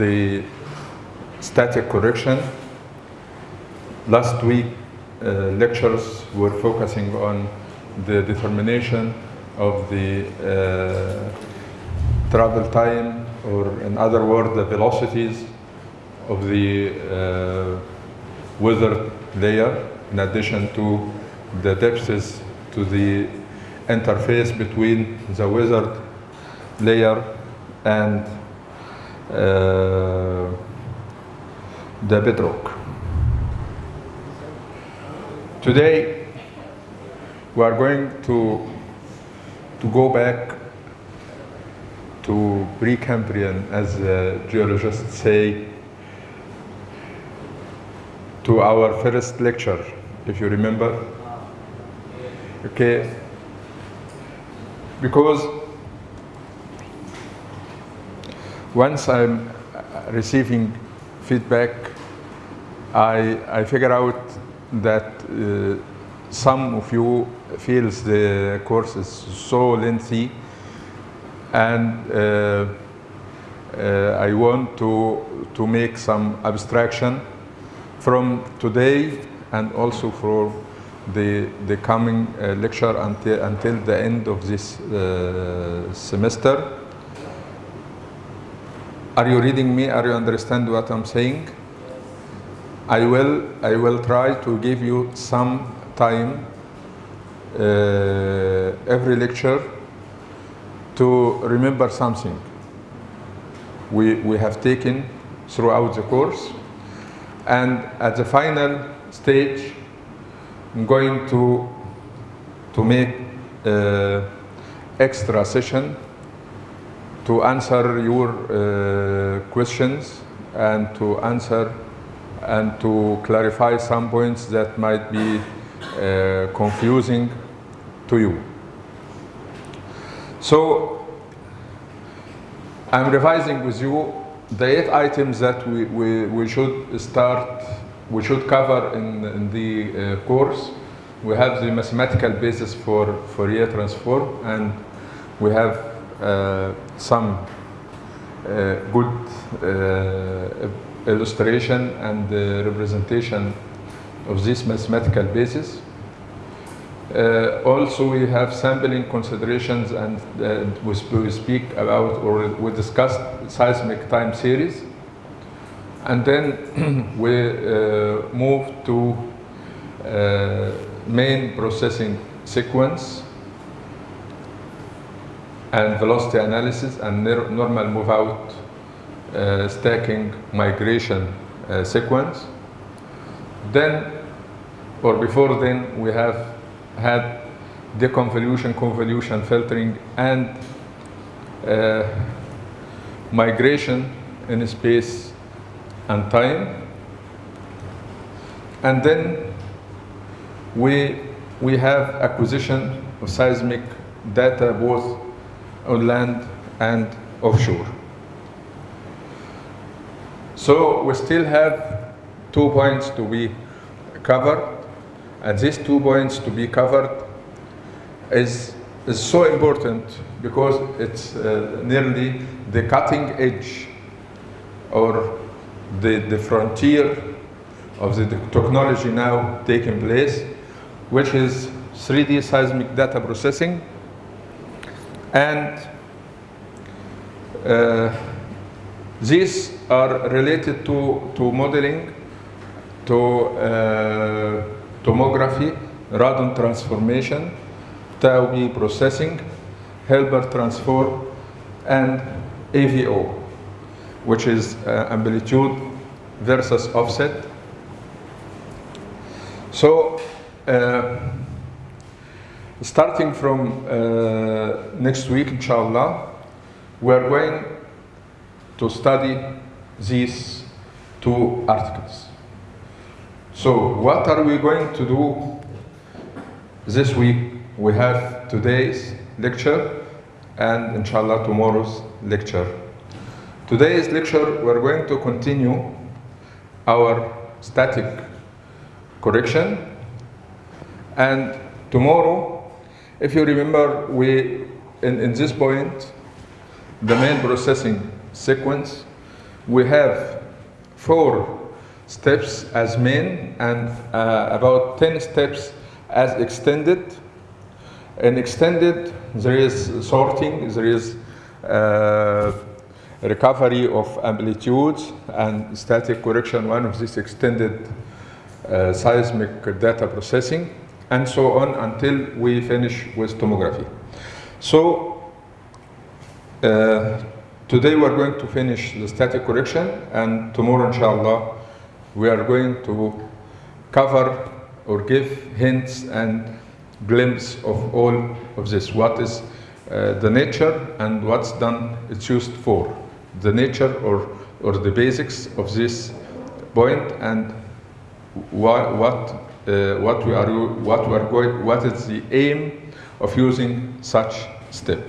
the static correction. Last week, uh, lectures were focusing on the determination of the uh, travel time, or in other words, the velocities of the uh, weather layer, in addition to the depths to the interface between the weathered layer and Uh, the bedrock. Today, we are going to, to go back to Precambrian, as geologists say, to our first lecture, if you remember. Okay, because once I'm receiving feedback, I, I figure out that uh, some of you feels the course is so lengthy and uh, uh, I want to, to make some abstraction from today and also for the, the coming uh, lecture until, until the end of this uh, semester. Are you reading me? Are you understand what I'm saying? I will, I will try to give you some time uh, every lecture to remember something we, we have taken throughout the course. And at the final stage, I'm going to, to make uh, extra session to answer your uh, questions and to answer and to clarify some points that might be uh, confusing to you. So I'm revising with you the eight items that we, we, we should start, we should cover in, in the uh, course. We have the mathematical basis for Fourier transform and we have some uh, good uh, illustration and representation of this mathematical basis. Uh, also, we have sampling considerations and uh, we, we speak about or we discussed seismic time series. And then we uh, move to main processing sequence and velocity analysis and normal move out uh, stacking migration uh, sequence. Then, or before then, we have had deconvolution, convolution, filtering, and uh, migration in space and time. And then we, we have acquisition of seismic data both on land and offshore. So we still have two points to be covered and these two points to be covered is, is so important because it's uh, nearly the cutting edge or the, the frontier of the technology now taking place, which is 3D seismic data processing. And uh, these are related to, to modeling, to uh, tomography, radon transformation, Tau processing, Hilbert transform, and AVO, which is uh, amplitude versus offset. So, uh, starting from uh, next week, inshallah, we're going to study these two articles. So what are we going to do this week? We have today's lecture and inshallah tomorrow's lecture. Today's lecture we're going to continue our static correction and tomorrow if you remember we in, in this point the main processing sequence we have four steps as main and uh, about 10 steps as extended. In extended, there is sorting, there is uh, recovery of amplitudes and static correction, one of these extended uh, seismic data processing, and so on until we finish with tomography. So uh, today we're going to finish the static correction, and tomorrow, inshallah, we are going to cover or give hints and glimpse of all of this. What is uh, the nature and what's done it's used for. The nature or, or the basics of this point and what, what, uh, what we are, what we are going, what is the aim of using such step.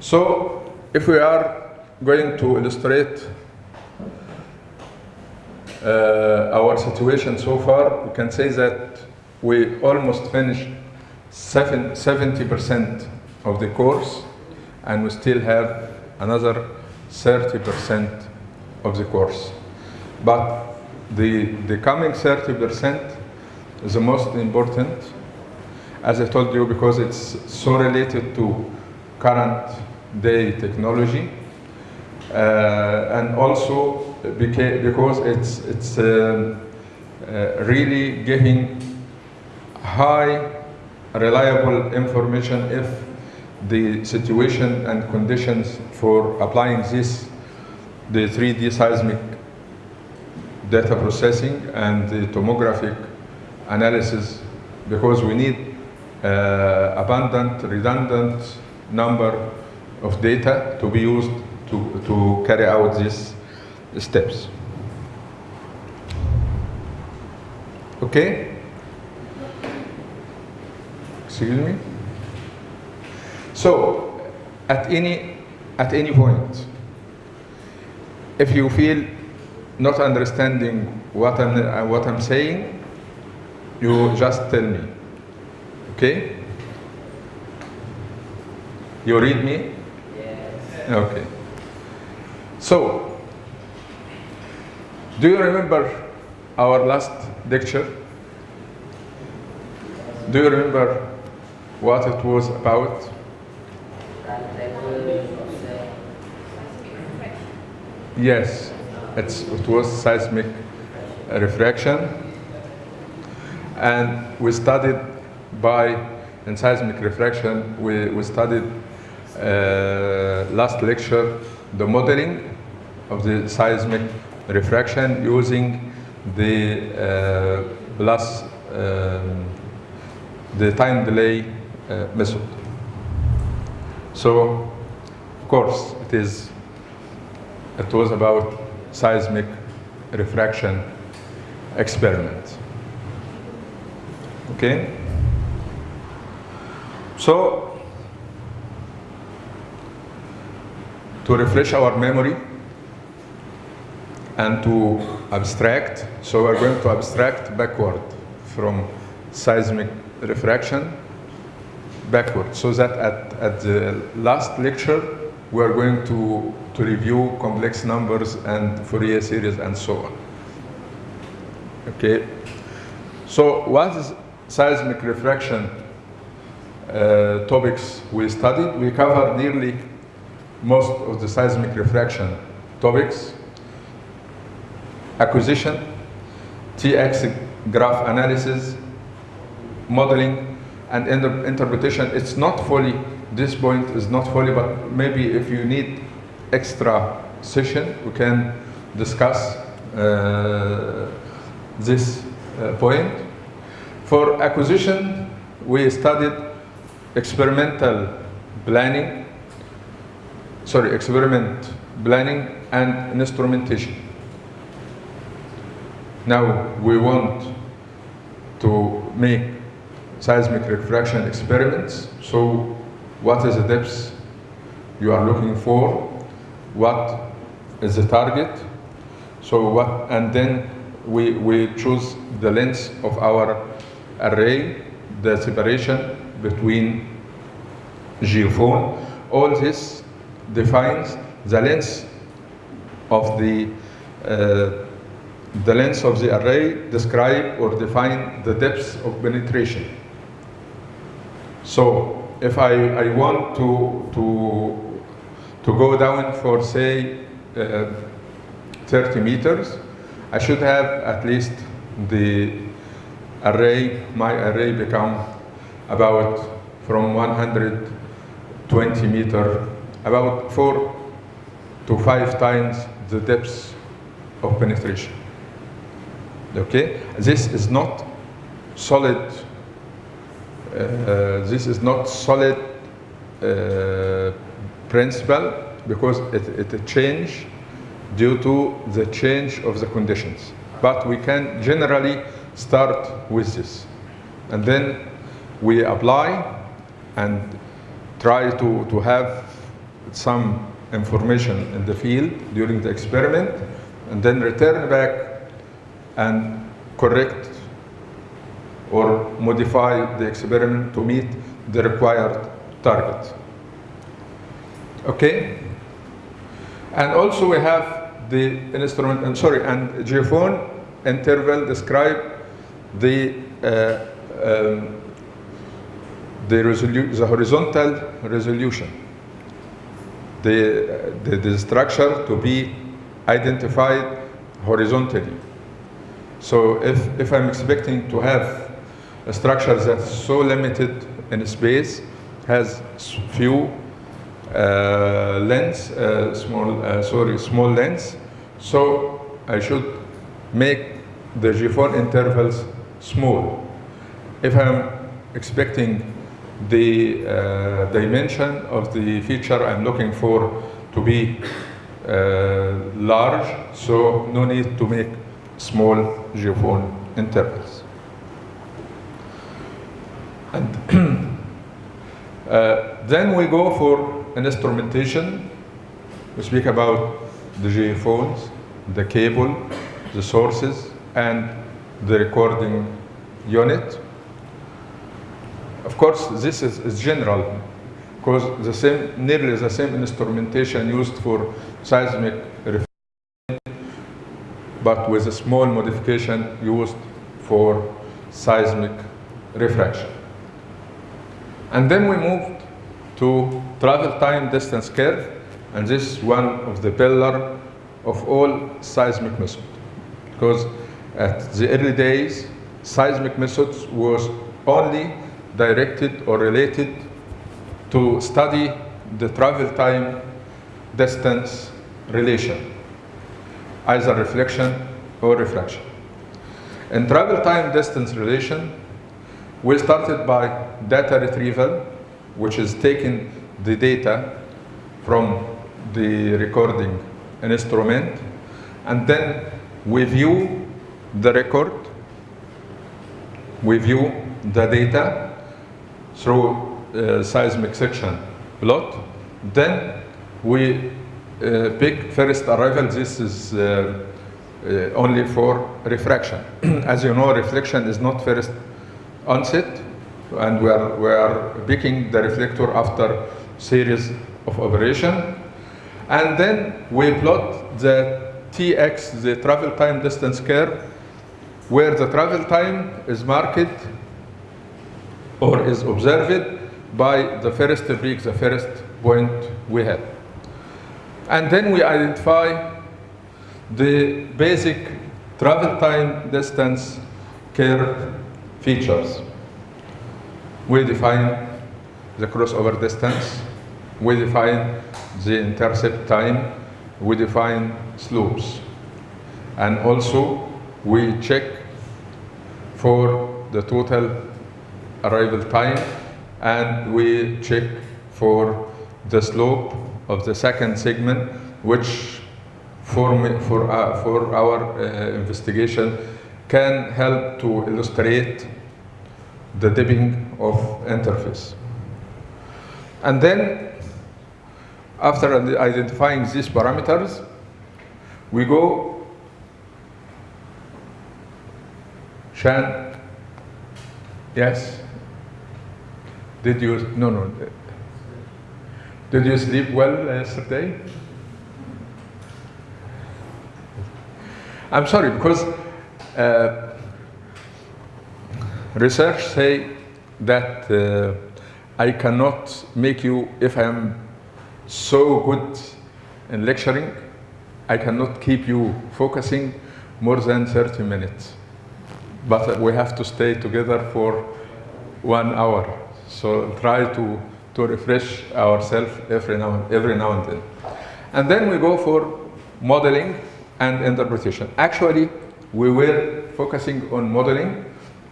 So, if we are going to illustrate uh, our situation so far, we can say that we almost finished 70% of the course and we still have another 30% of the course. But the, the coming 30% is the most important, as I told you, because it's so related to current day technology uh, and also because it's, it's um, uh, really giving high reliable information if the situation and conditions for applying this, the 3D seismic data processing and the tomographic analysis, because we need uh, abundant, redundant number of data to be used to, to carry out these steps. Okay? Excuse me? So, at any, at any point, if you feel not understanding what I'm, uh, what I'm saying, you just tell me. Okay? You read me? Yes. Okay. So, do you remember our last lecture? Do you remember what it was about? Yes, it was seismic refraction. And we studied by, in seismic refraction, we, we studied uh, last lecture the modeling of the seismic refraction using the uh, plus um, the time delay uh, method. So, of course, it is it was about seismic refraction experiment. Okay? So, to refresh our memory and to abstract, so we're going to abstract backward from seismic refraction backward, so that at, at the last lecture we are going to, to review complex numbers and Fourier series and so on. Okay, so what is seismic refraction uh, topics we studied? We covered nearly most of the seismic refraction topics. Acquisition, TX graph analysis, modeling, and inter interpretation. It's not fully, this point is not fully, but maybe if you need extra session, we can discuss uh, this uh, point. For acquisition, we studied experimental planning, sorry, experiment planning and instrumentation. Now we want to make seismic refraction experiments. So what is the depth you are looking for? What is the target? So what, and then we, we choose the length of our array, the separation between geophone. All this defines the length of the uh, the length of the array describe or define the depth of penetration. So if I, I want to, to, to go down for say uh, 30 meters, I should have at least the array, my array become about from 120 meter, about four to five times the depth of penetration. Okay, this is not solid. Uh, this is not solid uh, principle because it, it change due to the change of the conditions. But we can generally start with this, and then we apply and try to, to have some information in the field during the experiment, and then return back and correct or modify the experiment to meet the required target. Okay? And also we have the instrument, and sorry, and geophone interval describe the uh, um, the, the horizontal resolution, the, the, the structure to be identified horizontally. So if, if I'm expecting to have a structure that's so limited in space, has few uh, uh, small, uh, sorry, small lengths, so I should make the geophone intervals small. If I'm expecting the uh, dimension of the feature I'm looking for to be uh, large, so no need to make small geophone intervals. And uh, then we go for an instrumentation. We speak about the geophones, the cable, the sources, and the recording unit. Of course, this is, is general because the same, nearly the same instrumentation used for seismic but with a small modification used for seismic refraction. And then we moved to travel time distance curve, and this is one of the pillar of all seismic methods. Because at the early days, seismic methods was only directed or related to study the travel time distance relation either reflection or refraction. In travel time distance relation, we started by data retrieval, which is taking the data from the recording instrument, and then we view the record, we view the data through uh, seismic section plot, then we uh, pick first arrival, this is uh, uh, only for refraction. As you know, reflection is not first onset, and we are, we are picking the reflector after series of operation. And then we plot the Tx, the travel time distance curve, where the travel time is marked or is observed by the first peak, the first point we have. And then we identify the basic travel time distance curve features. We define the crossover distance, we define the intercept time, we define slopes. And also we check for the total arrival time and we check for the slope of the second segment, which for, me, for, uh, for our uh, investigation can help to illustrate the dipping of interface. And then, after identifying these parameters, we go Shan, yes? Did you, no, no. Did you sleep well yesterday? I'm sorry, because uh, research say that uh, I cannot make you, if I am so good in lecturing, I cannot keep you focusing more than 30 minutes. But we have to stay together for one hour. So try to, to refresh ourselves every now, every now and then. And then we go for modeling and interpretation. Actually, we were focusing on modeling,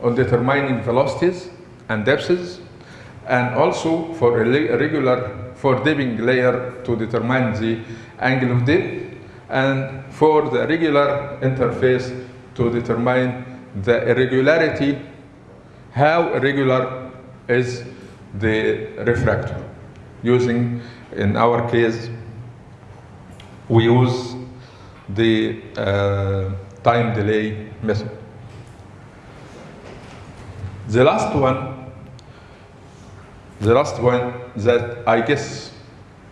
on determining velocities and depths, and also for a regular, for dipping layer to determine the angle of dip, and for the regular interface to determine the irregularity, how irregular is the refractor. Using, in our case, we use the uh, time delay method. The last one, the last one that I guess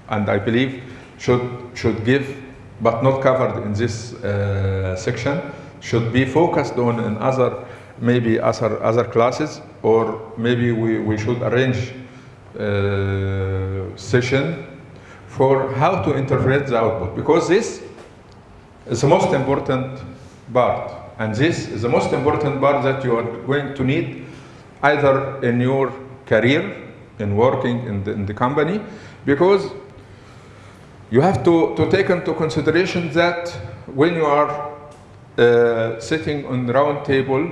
and I believe should, should give, but not covered in this uh, section, should be focused on in other, maybe other, other classes, or maybe we, we should arrange uh, session for how to interpret the output, because this is the most important part. And this is the most important part that you are going to need either in your career, in working in the, in the company, because you have to, to take into consideration that when you are uh, sitting on the round table,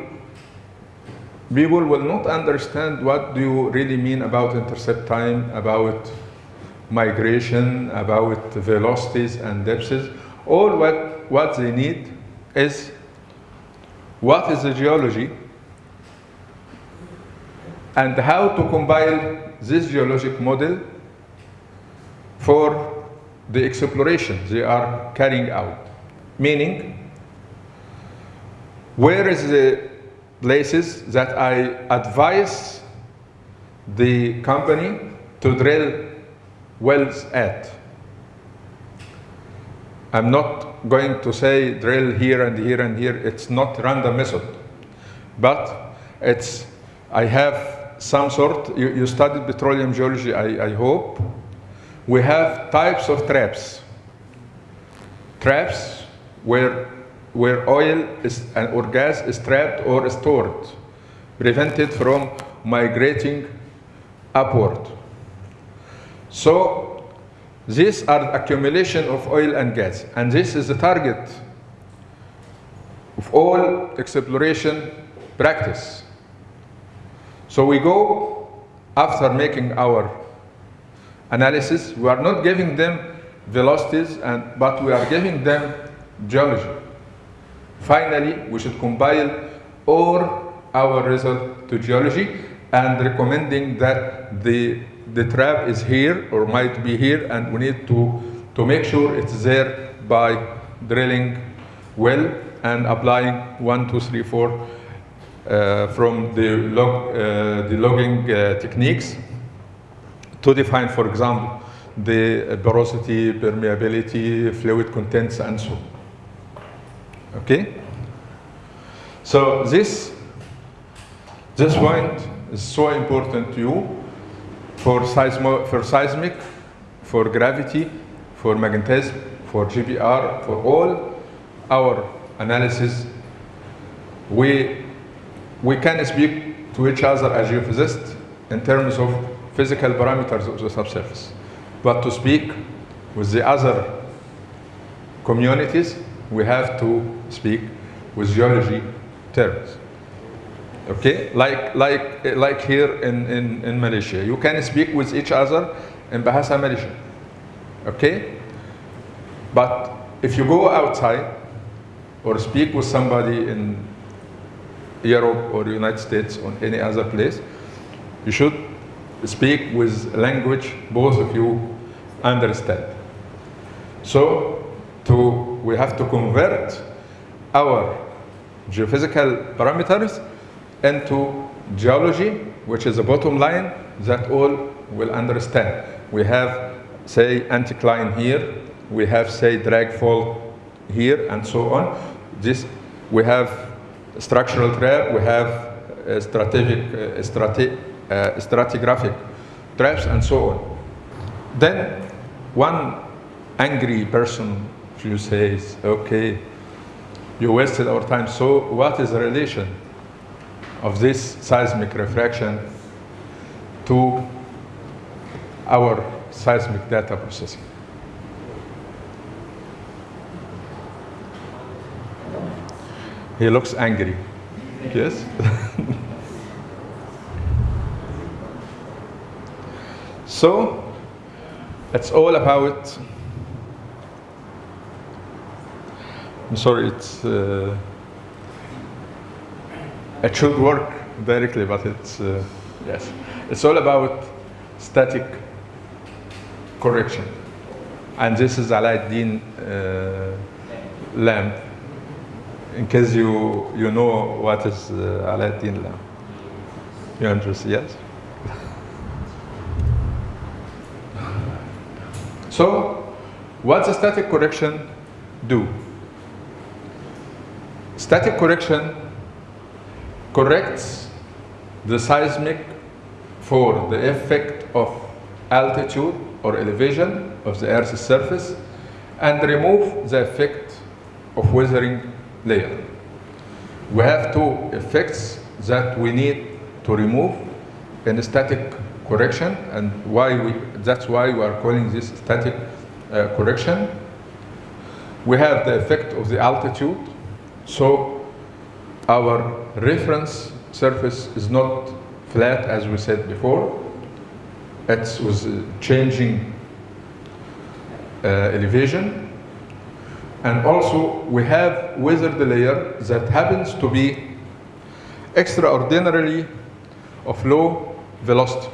people will not understand what do you really mean about intercept time, about migration, about velocities and depths. All what, what they need is what is the geology and how to compile this geologic model for the exploration they are carrying out. Meaning, where is the places that I advise the company to drill wells at? I'm not going to say drill here and here and here. It's not random method. But it's, I have some sort, you, you studied petroleum geology, I, I hope. We have types of traps. Traps where, where oil is, uh, or gas is trapped or stored, prevented from migrating upward. So these are accumulation of oil and gas, and this is the target of all exploration practice. So we go after making our analysis, we are not giving them velocities, and, but we are giving them geology. Finally, we should compile all our result to geology and recommending that the the trap is here or might be here and we need to, to make sure it's there by drilling well and applying one, two, three, four from the, log, uh, the logging uh, techniques to define, for example, the porosity, permeability, fluid contents, and so on. Okay? So this, this point is so important to you for, seismo, for seismic, for gravity, for magnetism, for GPR, for all our analysis, we, we can speak to each other as geophysicists in terms of physical parameters of the subsurface. But to speak with the other communities, we have to speak with geology terms. Okay, like like like here in, in, in Malaysia, you can speak with each other in Bahasa Malaysia. Okay, but if you go outside or speak with somebody in Europe or United States or any other place, you should speak with language both of you understand. So to we have to convert our geophysical parameters into geology, which is the bottom line, that all will understand. We have, say, anticline here, we have, say, drag fault here, and so on. This, we have structural trap, we have uh, stratigraphic, uh, strati, uh, stratigraphic traps, and so on. Then one angry person, you say, okay, you wasted our time. So what is the relation of this seismic refraction to our seismic data processing? He looks angry. Yes? so, it's all about I'm sorry, it's uh, it should work directly, but it's uh, yes, it's all about static correction, and this is Alauddin uh, lamp. In case you you know what is uh, Alauddin lamp, you interested? Yes. so, what the static correction do? Static correction corrects the seismic for the effect of altitude or elevation of the Earth's surface and remove the effect of weathering layer. We have two effects that we need to remove in static correction and why we, that's why we are calling this static uh, correction. We have the effect of the altitude so our reference surface is not flat as we said before. It was changing uh, elevation. And also we have weathered layer that happens to be extraordinarily of low velocity.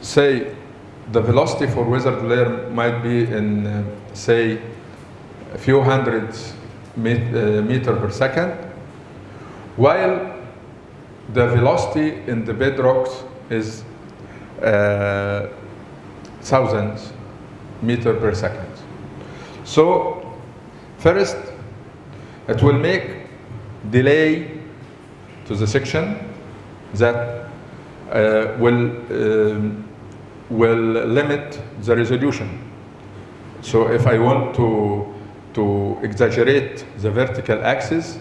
Say the velocity for weathered layer might be in, uh, say, a few hundred met, uh, meter per second, while the velocity in the bedrocks is uh, thousands meter per second. So first, it will make delay to the section that uh, will um, will limit the resolution. So if I want to to exaggerate the vertical axis,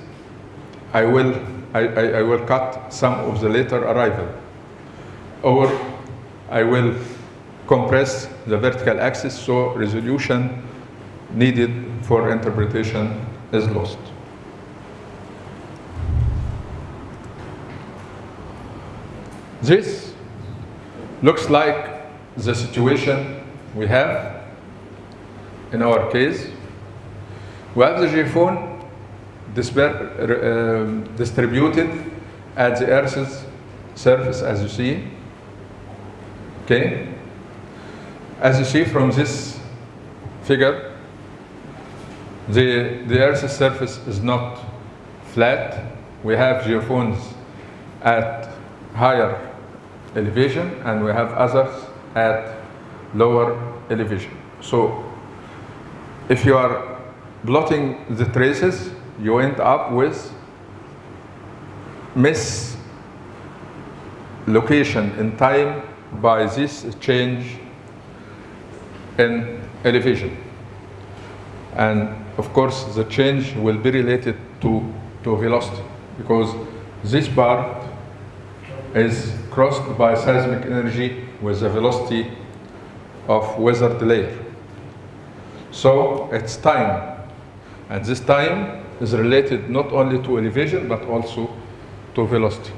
I will, I, I, I, will cut some of the later arrival. Or I will compress the vertical axis so resolution needed for interpretation is lost. This looks like the situation we have in our case we have the geophone uh, distributed at the Earth's surface, as you see. Okay? As you see from this figure, the, the Earth's surface is not flat. We have geophones at higher elevation and we have others at lower elevation. So if you are plotting the traces, you end up with mislocation in time by this change in elevation. And of course, the change will be related to, to velocity because this part is crossed by seismic energy with the velocity of weathered layer. So it's time and this time is related not only to elevation, but also to velocity.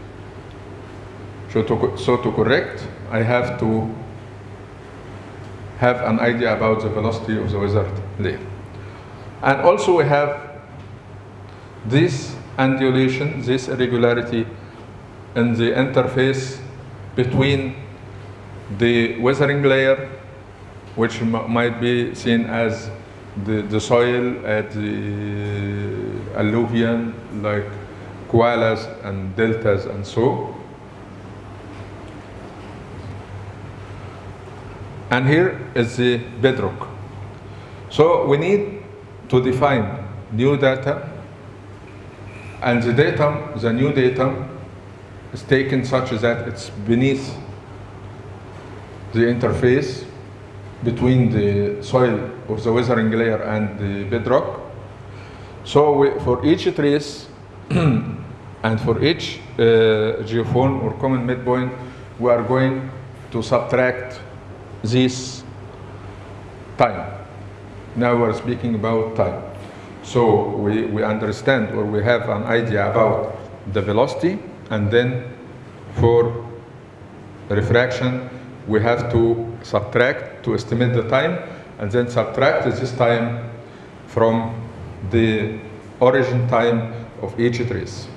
So to, so to correct, I have to have an idea about the velocity of the weathered layer. And also we have this undulation, this irregularity in the interface between the weathering layer, which might be seen as the, the soil at the alluvial, like koalas and deltas and so. And here is the bedrock. So we need to define new data, and the datum, the new datum, is taken such that it's beneath the interface between the soil of the weathering layer and the bedrock. So we, for each trace and for each uh, geophone or common midpoint, we are going to subtract this time. Now we're speaking about time. So we, we understand or we have an idea about the velocity and then for refraction we have to subtract to estimate the time and then subtract this time from the origin time of each trace.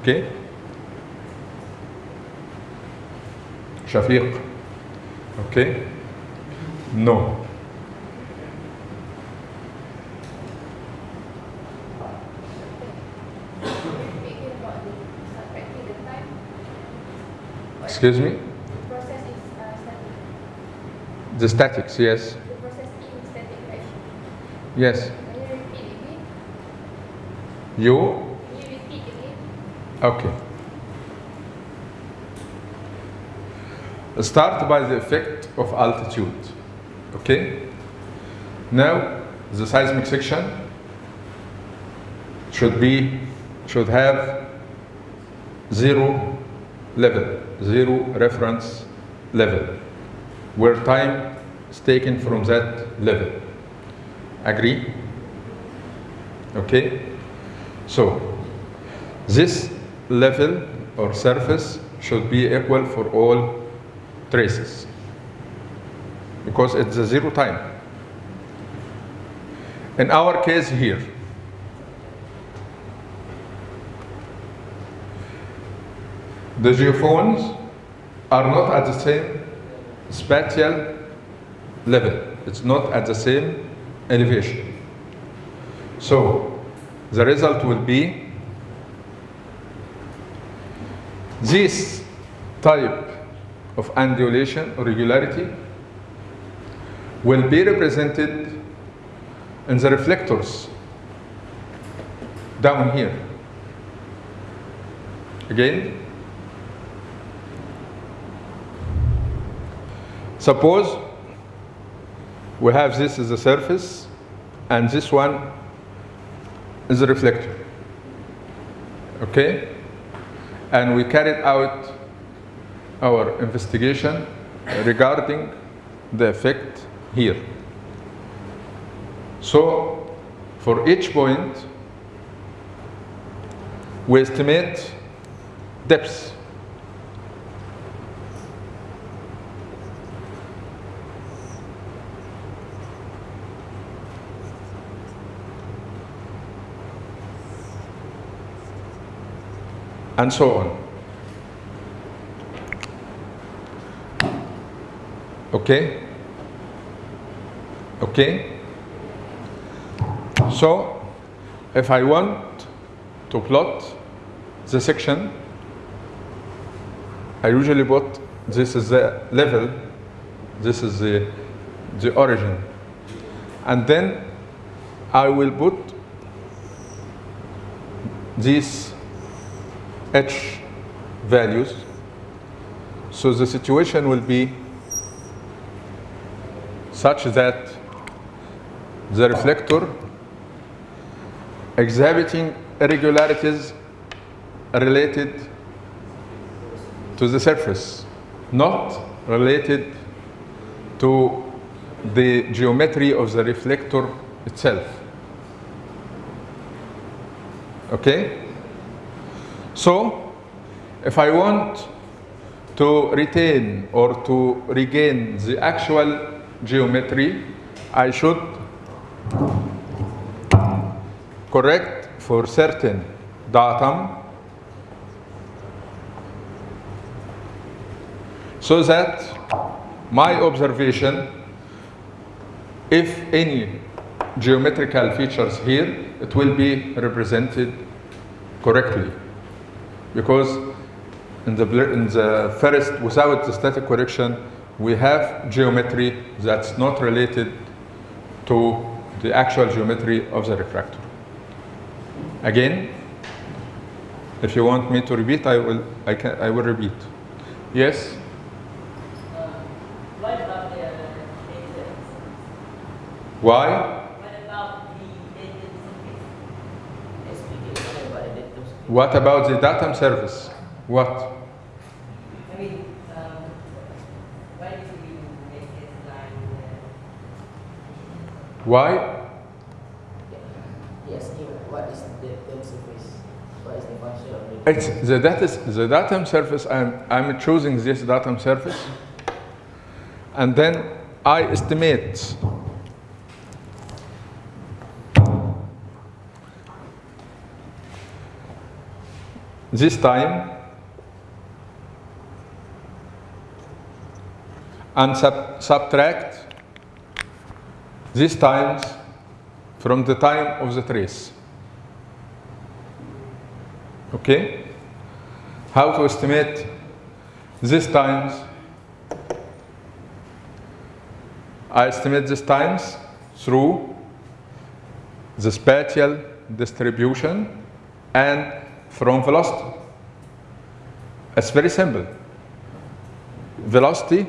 Okay? Shafiq. Okay? No. Speaking about the subtracting the time, what Excuse me? the process is uh, static. The statics, yes. The process static. Yes. Can you repeat again? You? Can you repeat again? Okay. Start by the effect of altitude. Okay? Now, the seismic section should be, should have zero level, zero reference level, where time is taken from that level. Agree? Okay? So, this level or surface should be equal for all traces because it's a zero time. In our case here, the geophones are not at the same spatial level. It's not at the same elevation. So the result will be this type of undulation or regularity will be represented in the reflectors down here. Again, suppose we have this as a surface and this one is a reflector. Okay? And we carried out our investigation regarding the effect here. So, for each point, we estimate depth. And so on. Okay? Okay? So, if I want to plot the section, I usually put this is the level, this is the, the origin. And then I will put these h values. So the situation will be such that the reflector exhibiting irregularities related to the surface, not related to the geometry of the reflector itself. Okay? So, if I want to retain or to regain the actual geometry, I should correct for certain datum so that my observation, if any geometrical features here, it will be represented correctly. Because in the, in the first, without the static correction, we have geometry that's not related to the actual geometry of the refractor. Again, if you want me to repeat, I will, I can, I will repeat. Yes? Uh, what about the data? Why? What about the data surface? Explain what about the data surface. What about the datum surface? What? I mean, um, why did you make this line? Why? Uh, yes, Neil, what is the datum surface? What is the function of the It's the, dat the datum surface, I'm, I'm choosing this datum surface, and then I estimate this time and sub subtract these times from the time of the trace. Okay? How to estimate these times? I estimate these times through the spatial distribution and from velocity. It's very simple. Velocity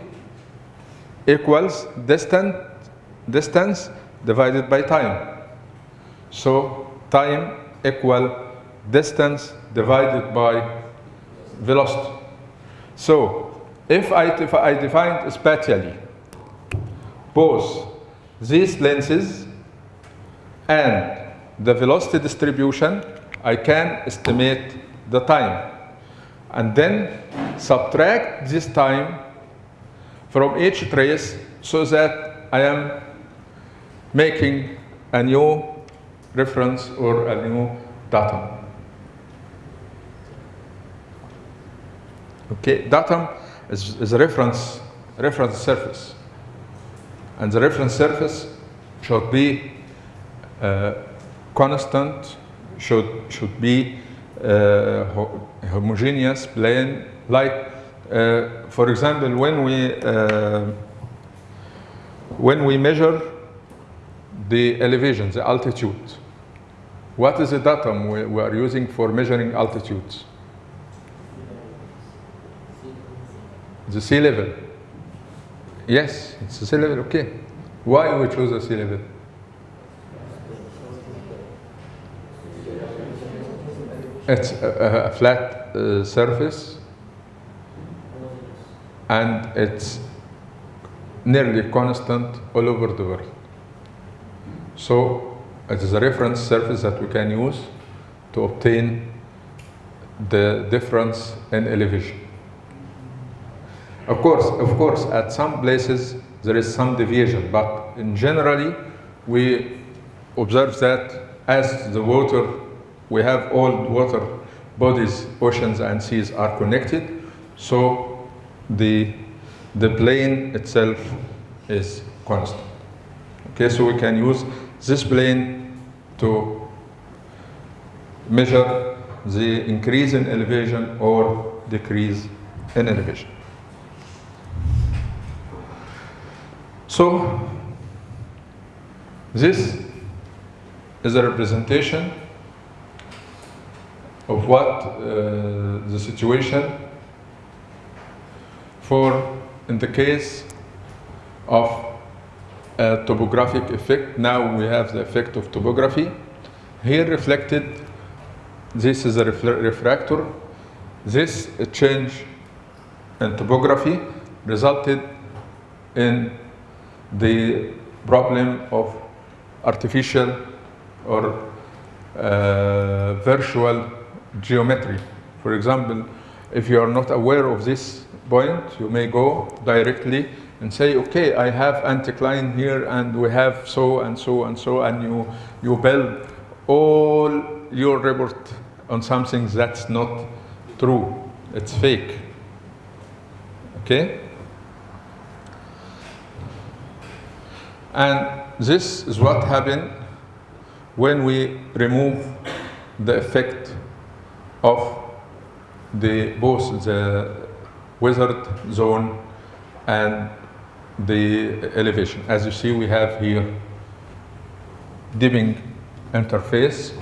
equals distant, distance divided by time. So time equal distance divided by velocity. So if I, if I defined spatially both these lenses and the velocity distribution, I can estimate the time. And then subtract this time from each trace so that I am making a new reference or a new datum. Okay, datum is, is a reference, reference surface. And the reference surface should be uh, constant, should, should be uh, ho homogeneous, plane, like, uh, for example, when we, uh, when we measure the elevation, the altitude, what is the datum we, we are using for measuring altitudes? The sea level. Yes, it's the sea level, okay. Why we choose the sea level? It's a, a flat uh, surface and it's nearly constant all over the world. So it is a reference surface that we can use to obtain the difference in elevation. Of course, of course, at some places there is some deviation, but in generally we observe that as the water, we have all water bodies, oceans and seas are connected, so the, the plane itself is constant. Okay, so we can use this plane to measure the increase in elevation or decrease in elevation. So, this is a representation of what uh, the situation for in the case of a topographic effect. Now we have the effect of topography. Here reflected, this is a refractor. This change in topography resulted in the problem of artificial or uh, virtual geometry. For example, if you are not aware of this point, you may go directly and say, okay, I have anticline here and we have so and so and so, and you, you build all your report on something that's not true. It's fake. Okay? And this is what happened when we remove the effect of the both the weathered zone and the elevation. As you see, we have here dipping interface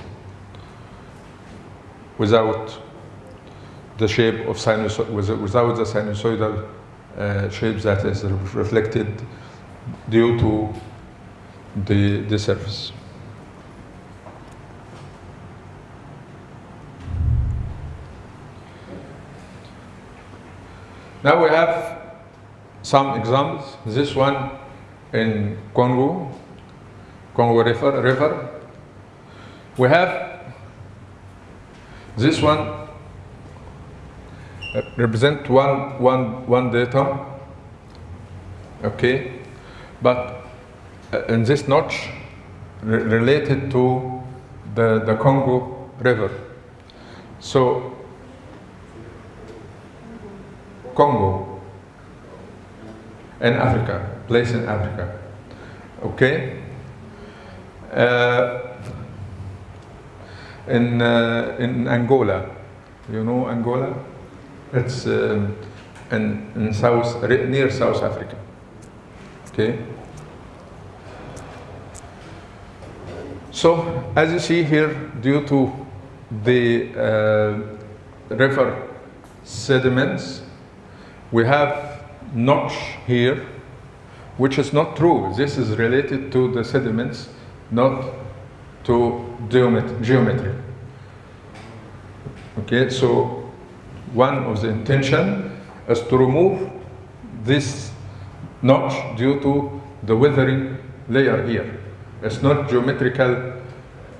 without the shape of sinusoid, without the sinusoidal uh, shape that is reflected due to the, the surface. Now we have some examples. This one in Congo, Congo River. river. We have this one uh, represent one, one, one datum, okay, but uh, in this notch related to the, the Congo River. So Congo in Africa, place in Africa. Okay? Uh, in, uh, in Angola, you know Angola? It's um, in, in South, near South Africa. Okay? So, as you see here, due to the uh, river sediments, we have notch here, which is not true. This is related to the sediments, not to geometry. Okay, so one of the intention is to remove this notch due to the weathering layer here. It's not geometrical.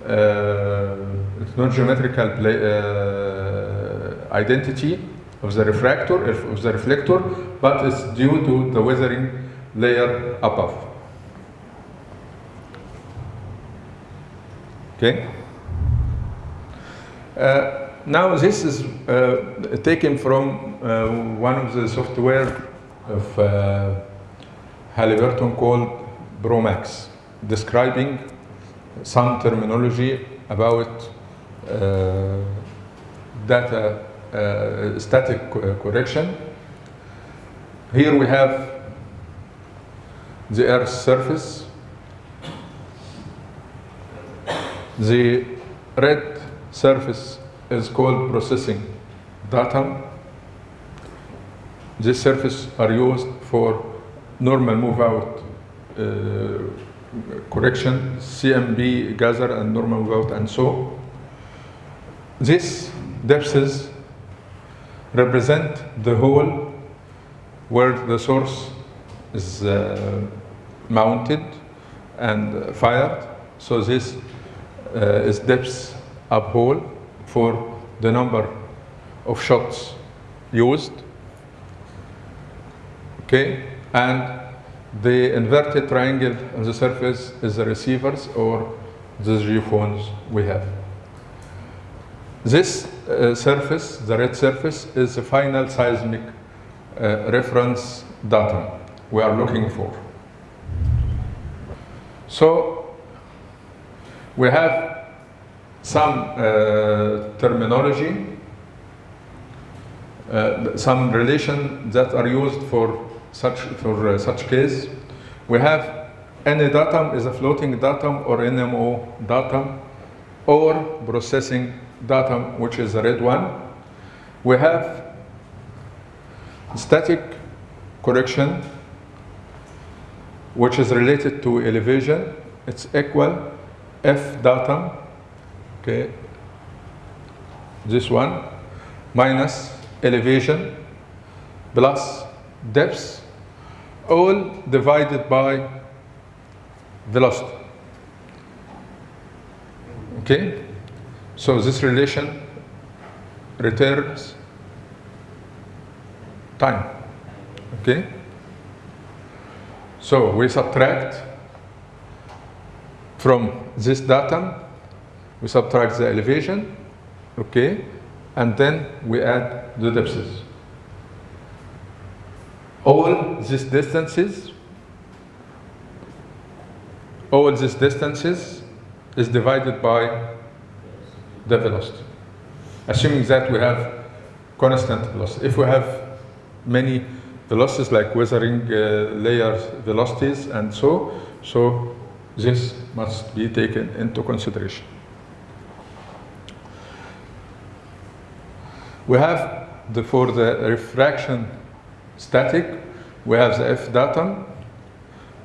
Uh, it's not geometrical pla- uh, identity of the refractor of the reflector, but it's due to the weathering layer above. Okay. Uh, now this is uh, taken from uh, one of the software of uh, Halliburton called ProMAX, describing some terminology about uh, data uh, static correction. Here we have the Earth's surface. The red surface is called processing datum. This surface are used for normal move out uh, correction, CMP gather and normal move out and so. These depths represent the hole where the source is uh, mounted and fired. So this uh, is depth up hole for the number of shots used. Okay, and the inverted triangle on the surface is the receivers or the geophones we have. This uh, surface, the red surface, is the final seismic uh, reference datum we are looking for. So we have some uh, terminology, uh, some relation that are used for such for uh, such case. We have any datum is a floating datum or NMO datum or processing datum, which is the red one. We have static correction, which is related to elevation. It's equal F datum, okay, this one, minus elevation plus depth, all divided by velocity. Okay? So this relation returns time. Okay? So we subtract from this datum, we subtract the elevation, okay, and then we add the depths. All these distances, all these distances is divided by the velocity. Assuming that we have constant velocity. If we have many velocities like weathering uh, layers velocities and so. So this must be taken into consideration. We have the, for the refraction static, we have the F datum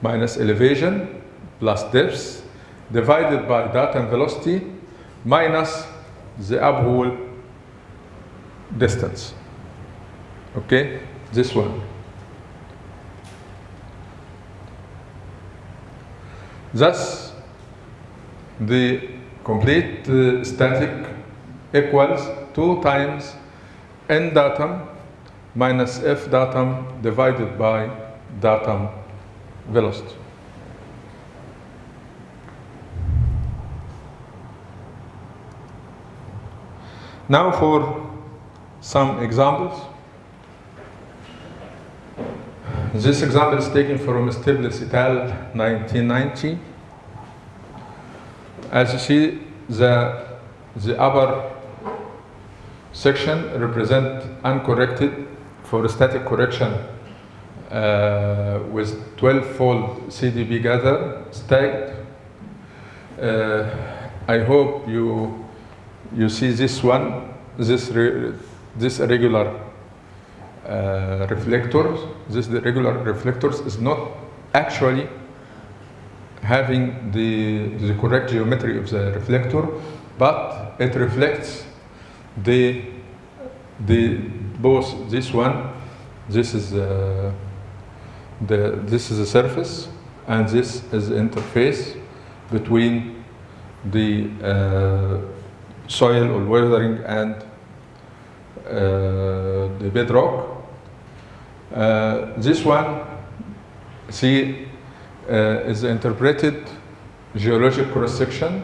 minus elevation plus depth divided by datum velocity minus the uphole distance. Okay, this one. Thus, the complete uh, static equals 2 times n datum minus f datum divided by datum velocity. Now for some examples. This example is taken from Stiglitz et al. 1990. As you see, the, the upper section represent uncorrected for static correction uh, with 12-fold CDP gather stacked. Uh, I hope you you see this one, this re, this regular uh, reflectors. This the regular reflectors is not actually having the the correct geometry of the reflector, but it reflects the the both this one this is uh, the this is a surface and this is the interface between the uh, soil or weathering and uh, the bedrock uh, this one see uh, is interpreted geologic cross section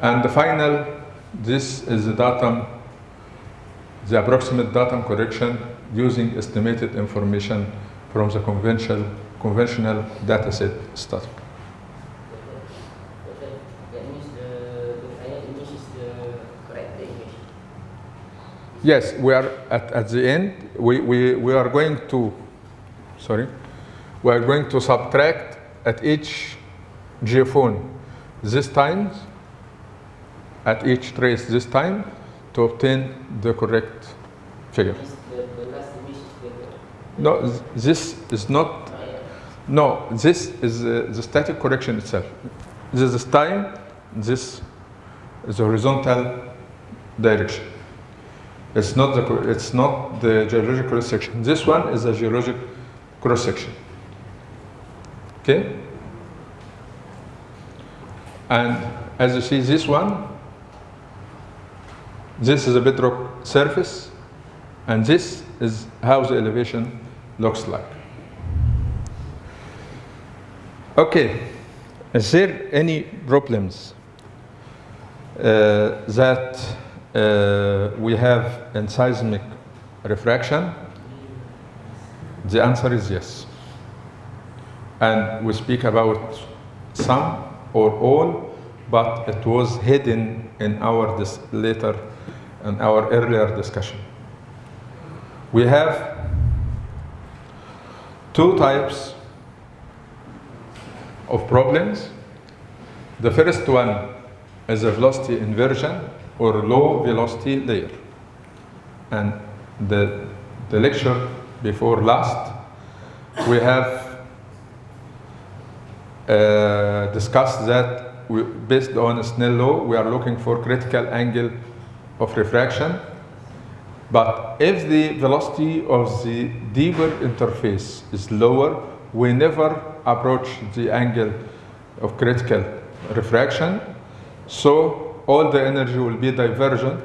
and the final this is the datum, the approximate datum correction using estimated information from the conventional, conventional dataset study. Yes, we are at, at the end, we, we, we are going to, sorry, we are going to subtract at each geophone this times at each trace this time to obtain the correct figure. The, the last image is the No, this is not, no, this is uh, the static correction itself. This is time, this is the horizontal direction. It's not the, it's not the geologic cross section. This one is a geologic cross section. Okay? And as you see, this one, this is a bedrock surface, and this is how the elevation looks like. Okay, is there any problems uh, that Uh, we have in seismic refraction? The answer is yes. And we speak about some or all, but it was hidden in our later, in our earlier discussion. We have two types of problems. The first one is a velocity inversion or low velocity layer. And the, the lecture before last, we have uh, discussed that we, based on Snell law, we are looking for critical angle of refraction. But if the velocity of the deeper interface is lower, we never approach the angle of critical refraction. So all the energy will be divergent,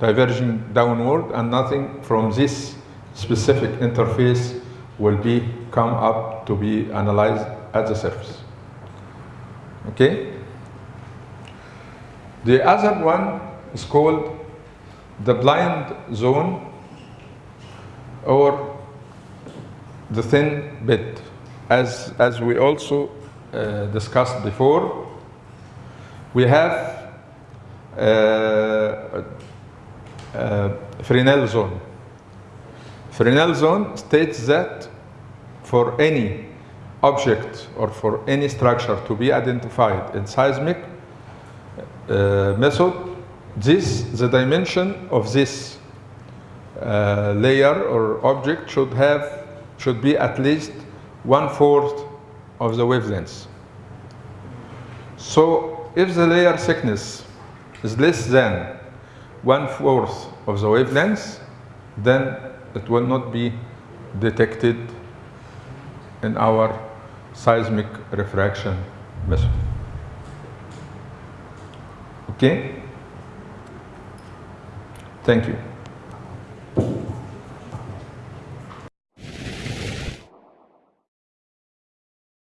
diverging downward, and nothing from this specific interface will be come up to be analyzed at the surface. Okay? The other one is called the blind zone or the thin bit, As, as we also uh, discussed before, we have uh, uh, Fresnel zone. Fresnel zone states that for any object or for any structure to be identified in seismic uh, method, this the dimension of this uh, layer or object should have should be at least one fourth of the wavelength. So if the layer thickness is less than one fourth of the wavelength, then it will not be detected in our seismic refraction method. Okay? Thank you.